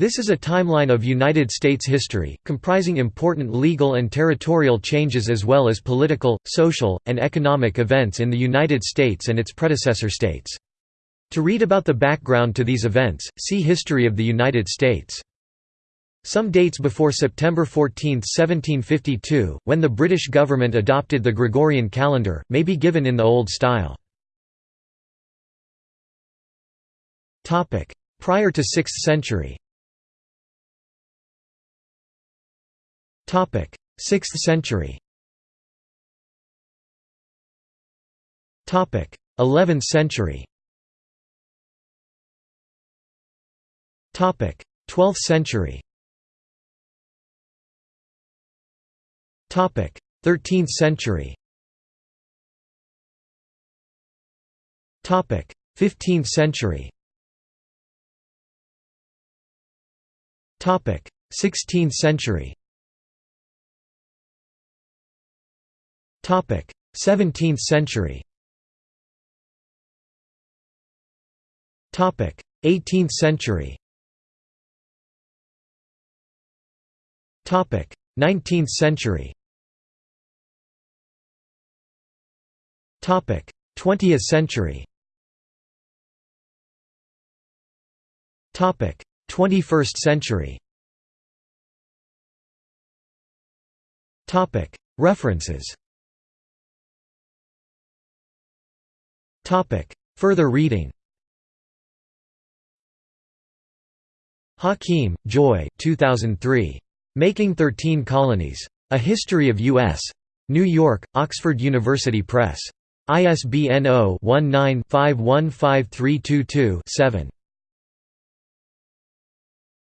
This is a timeline of United States history, comprising important legal and territorial changes as well as political, social, and economic events in the United States and its predecessor states. To read about the background to these events, see History of the United States. Some dates before September 14, 1752, when the British government adopted the Gregorian calendar, may be given in the Old Style. Prior to 6th century 6th century. 11th century. 12th century. 13th century. 15th century. 16th century 17th century. 18th century. 19th century. 20th century. 21st century. Topic. References Further reading Hakim, Joy 2003. Making Thirteen Colonies. A History of U.S. New York, Oxford University Press. ISBN 0-19-515322-7.